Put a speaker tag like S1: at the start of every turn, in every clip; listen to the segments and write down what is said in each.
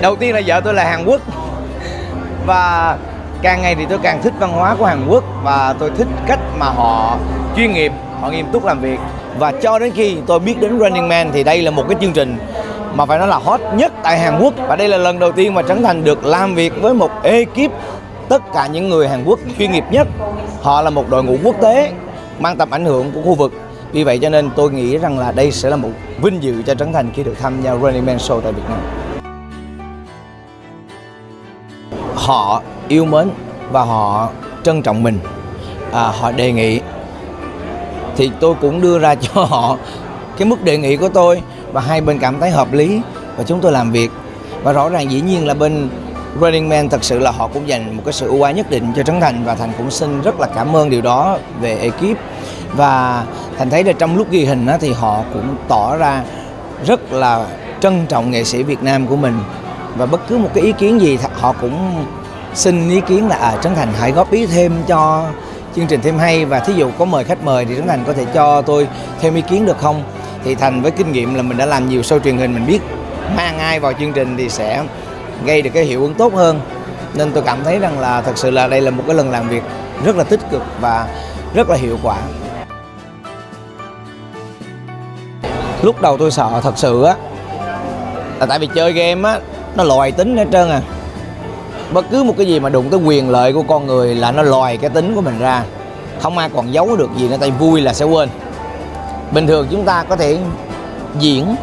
S1: đầu tiên là vợ tôi là Hàn Quốc. Và càng ngày thì tôi càng thích văn hóa của Hàn Quốc và tôi thích cách mà họ chuyên nghiệp, họ nghiêm túc làm việc. Và cho đến khi tôi biết đến Running Man thì đây là một cái chương trình mà phải nói là hot nhất tại Hàn Quốc. Và đây là lần đầu tiên mà Trấn Thành được làm việc với một ekip tất cả những người Hàn Quốc chuyên nghiệp nhất. Họ là một đội ngũ quốc tế mang tầm ảnh hưởng của khu vực. Vì vậy cho nên tôi nghĩ rằng là đây sẽ là một vinh dự cho Trấn Thành khi được tham gia Running Man Show tại Việt Nam. Họ yêu mến và họ trân trọng mình. À, họ đề nghị thì tôi cũng đưa ra cho họ cái mức đề nghị của tôi và hai bên cảm thấy hợp lý và chúng tôi làm việc. Và rõ ràng dĩ nhiên là bên Running Man thật sự là họ cũng dành một cái sự ưu ái nhất định cho Trấn Thành và Thành cũng xin rất là cảm ơn điều đó về ekip. Và Thành thấy là trong lúc ghi hình thì họ cũng tỏ ra rất là trân trọng nghệ sĩ Việt Nam của mình. Và bất cứ một cái ý kiến gì họ cũng xin ý kiến là à, Trấn Thành hãy góp ý thêm cho chương trình thêm hay và thí dụ có mời khách mời thì Trấn Thành có thể cho tôi thêm ý kiến được không? Thì Thành với kinh nghiệm là mình đã làm nhiều show truyền hình mình biết mang ai vào chương trình thì sẽ gây được cái hiệu ứng tốt hơn. Nên tôi cảm thấy rằng là thật sự là đây là một cái lần làm việc rất là tích cực và rất là hiệu quả. Lúc đầu tôi sợ thật sự á là tại vì chơi game á nó loại tính hết trơn à bất cứ một cái gì mà đụng tới quyền lợi của con người là nó lòi cái tính của mình ra. Không ai còn giấu được gì nữa tại vui là sẽ quên. Bình thường chúng ta có thể diễn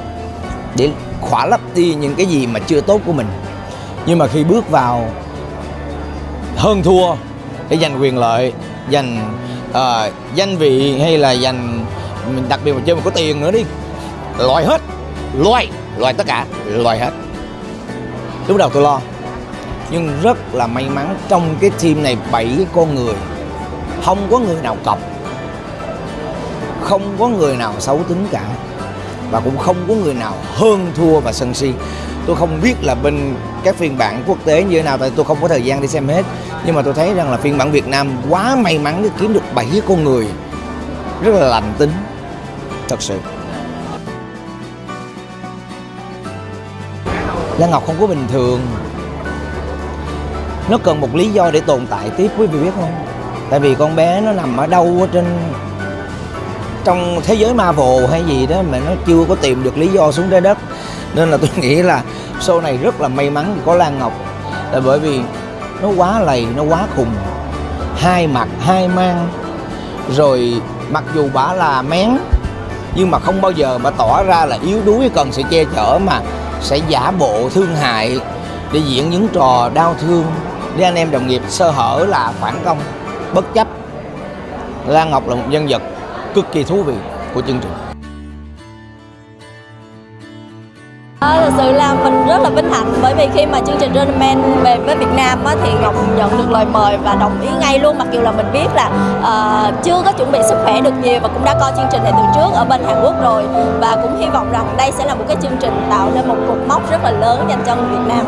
S1: để khỏa lấp đi những cái gì mà chưa tốt của mình. Nhưng mà khi bước vào hơn thua để giành quyền lợi giành uh, danh vị hay là giành mình đặc biệt mà chơi mà có tiền nữa đi loại hết loại loại tất cả loại hết. Lúc đầu tôi lo nhưng rất là may mắn trong cái team này 7 con người. Không có người nào cọc. Không có người nào xấu tính cả. Và cũng không có người nào hơn thua và sân si. Tôi không biết là bên các phiên bản quốc tế như thế nào, tại tôi không có thời gian đi xem hết. Nhưng mà tôi thấy rằng là phiên bản Việt Nam quá may mắn để kiếm được 7 con người. Rất là lành tính. Thật sự. Lan Ngọc không có bình thường nó cần một lý do để tồn tại tiếp, quý vị biết không? Tại vì con bé nó nằm ở đâu ở trên, trong thế giới Marvel hay gì đó mà nó chưa có tìm được lý do xuống trái đất. Nên là tôi nghĩ là show này rất là may mắn có Lan Ngọc. Là bởi vì nó quá lầy, nó quá khùng. Hai mặt, hai mang. Rồi mặc dù bà là mén, nhưng mà không bao giờ bà tỏ ra là yếu đuối cần sự che chở mà sẽ giả bộ thương hại để diễn những trò đau thương để anh em đồng nghiệp sơ hở là phản công bất chấp. Lan Ngọc là một nhân vật cực kỳ thú vị của chương trình.
S2: À, thật sự là mình rất là vinh hạnh bởi vì khi mà chương trình Running Man về với Việt Nam á, thì Ngọc nhận được lời mời và đồng ý ngay luôn. Mặc dù là mình biết là uh, chưa có chuẩn bị sức khỏe được nhiều và cũng đã coi chương trình này từ trước ở bên Hàn Quốc rồi. Và cũng hy vọng rằng đây sẽ là một cái chương trình tạo nên một cột mốc rất là lớn dành cho người Việt Nam.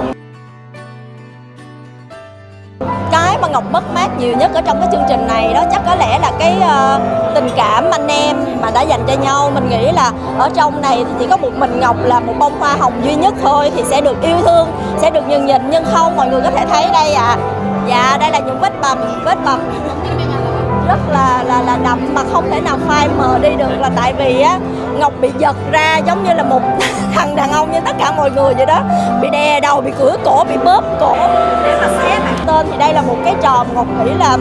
S2: Mà mất mát nhiều nhất ở trong cái chương trình này đó. Chắc có lẽ là cái uh, tình cảm anh em mà đã dành cho nhau mình nghĩ là ở trong này thì chỉ có một mình Ngọc là một bông hoa hồng duy nhất thôi thì sẽ được yêu thương sẽ được nhường nhịn. Nhưng không mọi người có thể thấy đây à dạ đây là những vết bầm vết bầm. rất là là là đậm mà không thể nào phai mờ đi được là tại vì á, Ngọc bị giật ra giống như là một thằng đàn ông như tất cả mọi người vậy đó. Bị đè đầu, bị cửa cổ, bị bóp cổ. Để mà xé tên thì đây là một cái trò Ngọc nghĩ là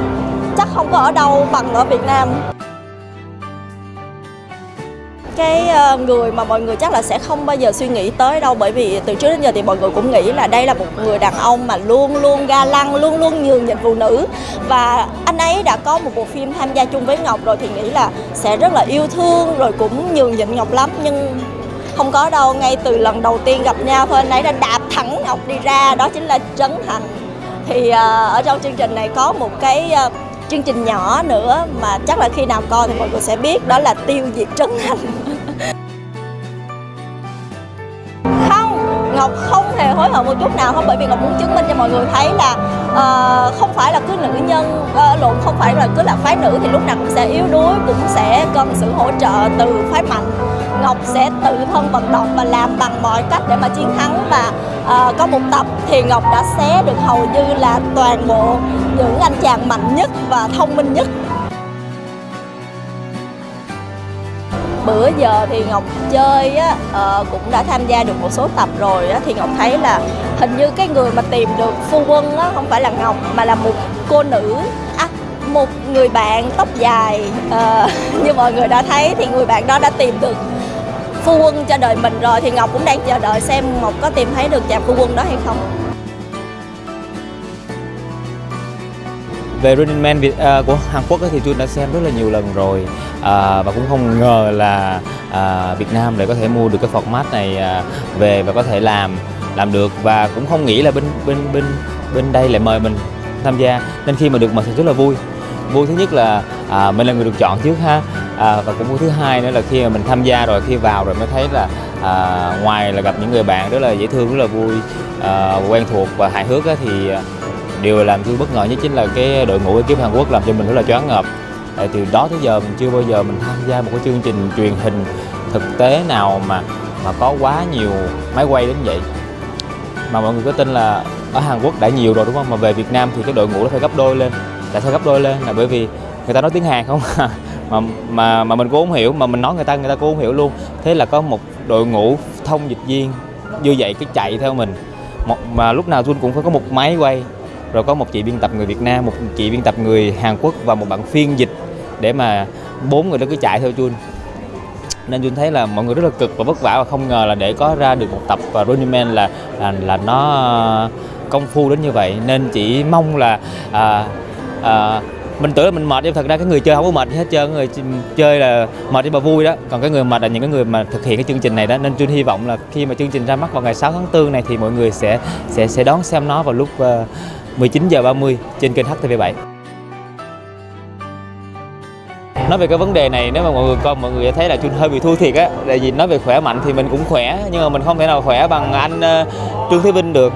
S2: chắc không có ở đâu bằng ở Việt Nam cái ờ, người mà mọi người chắc là sẽ không bao giờ suy nghĩ tới đâu. Bởi vì từ trước đến giờ thì mọi người cũng nghĩ là đây là một người đàn ông mà luôn luôn ga lăng, luôn luôn nhường nhịn phụ nữ. Và anh ấy đã có một bộ phim tham gia chung với Ngọc rồi thì nghĩ là sẽ rất là yêu thương rồi cũng nhường nhịn Ngọc lắm. Nhưng không có đâu, ngay từ lần đầu tiên gặp nhau thôi, anh ấy đã đạp thẳng Ngọc đi ra, đó chính là Trấn Thành. Thì ờ, ở trong chương trình này có một cái ờ, chương trình nhỏ nữa mà chắc là khi nào coi thì mọi người sẽ biết đó là tiêu diệt Trấn Thành. Không Ngọc không hề hối hận một chút nào không bởi vì Ngọc muốn chứng minh cho mọi người thấy là uh, không phải là cứ nữ nhân uh, lộn không phải là cứ là phái nữ thì lúc nào cũng sẽ yếu đuối cũng sẽ cần sự hỗ trợ từ phái mạnh. Ngọc sẽ tự thân vận động và làm bằng mọi cách để mà chiến thắng và uh, có một tập thì Ngọc đã xé được hầu như là toàn bộ những anh chàng mạnh nhất và thông minh nhất. Bữa giờ thì Ngọc chơi á uh, cũng đã tham gia được một số tập rồi á thì Ngọc thấy là hình như cái người mà tìm được phu quân á không phải là Ngọc mà là một cô nữ à, một người bạn tóc dài. Uh, như mọi người đã thấy thì người bạn đó đã tìm được phu quân cho đời mình rồi thì Ngọc cũng đang chờ đợi xem Ngọc có tìm thấy được chàng phu quân đó hay không.
S3: Về Running Man Việt uh, của Hàn Quốc thì Jun đã xem rất là nhiều lần rồi. Uh, và cũng không ngờ là uh, Việt Nam lại có thể mua được cái format này uh, về và có thể làm làm được. Và cũng không nghĩ là bên bên bên bên đây lại mời mình tham gia. Nên khi mà được mời thì rất là vui. Vui thứ nhất là à, mình là người được chọn trước ha. À, và cũng vui thứ hai nữa là khi mà mình tham gia rồi khi vào rồi mới thấy là à, ngoài là gặp những người bạn rất là dễ thương rất là vui à, quen thuộc và hài hước á, thì điều làm tôi bất ngờ nhất chính là cái đội ngũ ekip Hàn Quốc làm cho mình rất là choáng ngợp. Tại từ đó tới giờ mình chưa bao giờ mình tham gia một cái chương trình truyền hình thực tế nào mà mà có quá nhiều máy quay đến vậy. Mà mọi người có tin là ở Hàn Quốc đã nhiều rồi, đúng không? Mà về Việt Nam thì cái đội ngũ nó phải gấp đôi lên, tại sao gấp đôi lên? Là bởi vì người ta nói tiếng Hàn không? Mà mà mà mình cũng không hiểu, mà mình nói người ta người ta cũng không hiểu luôn. Thế là có một đội ngũ thông dịch viên như vậy cứ chạy theo mình. Một, mà lúc nào Jun cũng phải có một máy quay rồi có một chị biên tập người Việt Nam một chị biên tập người Hàn Quốc và một bạn phiên dịch để mà bốn người đó cứ chạy theo Jun. Nên Jun thấy là mọi người rất là cực và vất vả và không ngờ là để có ra được một tập và Running Man là là là nó công phu đến như vậy. Nên chỉ mong là à, à, mình tưởng là mình mệt nhưng thật ra cái người chơi không có mệt hết trơn người chơi là mệt nhưng mà vui đó. Còn cái người mệt là những cái người mà thực hiện cái chương trình này đó nên Jun hy vọng là khi mà chương trình ra mắt vào ngày 6 tháng 4 này thì mọi người sẽ sẽ sẽ đón xem nó vào lúc uh, 19 giờ 30 trên kênh HTV7. Nói về cái vấn đề này nếu mà mọi người coi mọi người sẽ thấy là Trương hơi bị thua thiệt á. Tại vì nói về khỏe mạnh thì mình cũng khỏe Nhưng mà mình không thể nào khỏe bằng anh uh, Trương Thế Vinh được.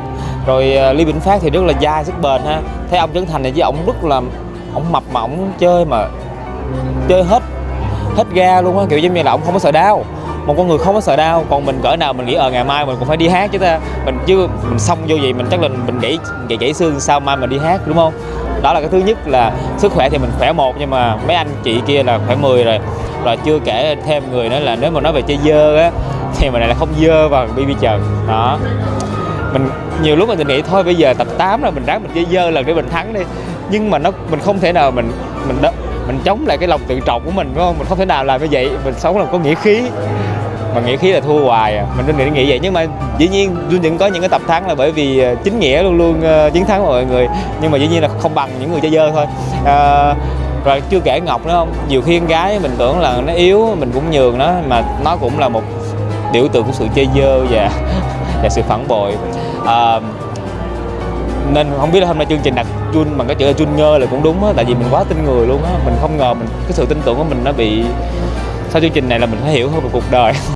S3: Rồi uh, Lý Vĩnh Phát thì rất là dai sức bền ha. Thấy ông Trấn Thành này với ông rất là Ông mập mà ông chơi mà ừ, Chơi hết Hết ga luôn á. Kiểu giống như là ông không có sợ đau một con người không có sợ đau còn mình cỡ nào mình nghĩ ở ờ, ngày mai mình cũng phải đi hát chứ ta. Mình chứ mình xong vô gì mình chắc là mình gãy gãy gãy xương sao mai mình đi hát đúng không? Đó là cái thứ nhất là sức khỏe thì mình khỏe một nhưng mà mấy anh chị kia là khỏe 10 rồi. Rồi chưa kể thêm người nữa là nếu mà nói về chơi dơ á thì mình lại là không dơ bằng BB Trần. Đó. Mình nhiều lúc mình nghĩ thôi bây giờ tập 8 là mình ráng mình chơi dơ lần để mình thắng đi. Nhưng mà nó mình không thể nào mình mình đó mình chống lại cái lòng tự trọng của mình đúng không? Mình không thể nào làm như vậy. Mình sống là có nghĩa khí. Mà nghĩa khí là thua hoài à. Mình nên nghĩ nghĩ vậy. Nhưng mà dĩ nhiên luôn vẫn có những cái tập thắng là bởi vì à, chính nghĩa luôn luôn uh, chiến thắng mọi người. Nhưng mà dĩ nhiên là không bằng những người chơi dơ thôi. Uh, rồi chưa kể ngọc nữa không? Nhiều khi con gái mình tưởng là nó yếu mình cũng nhường nó mà nó cũng là một biểu tượng của sự chơi dơ và và sự phản bội. Uh, nên không biết là hôm nay chương trình đặt Jun bằng cái chữ là Jun ngơ là cũng đúng á, tại vì mình quá tin người luôn á. Mình không ngờ mình, cái sự tin tưởng của mình nó bị, sau chương trình này là mình phải hiểu hơn về cuộc đời.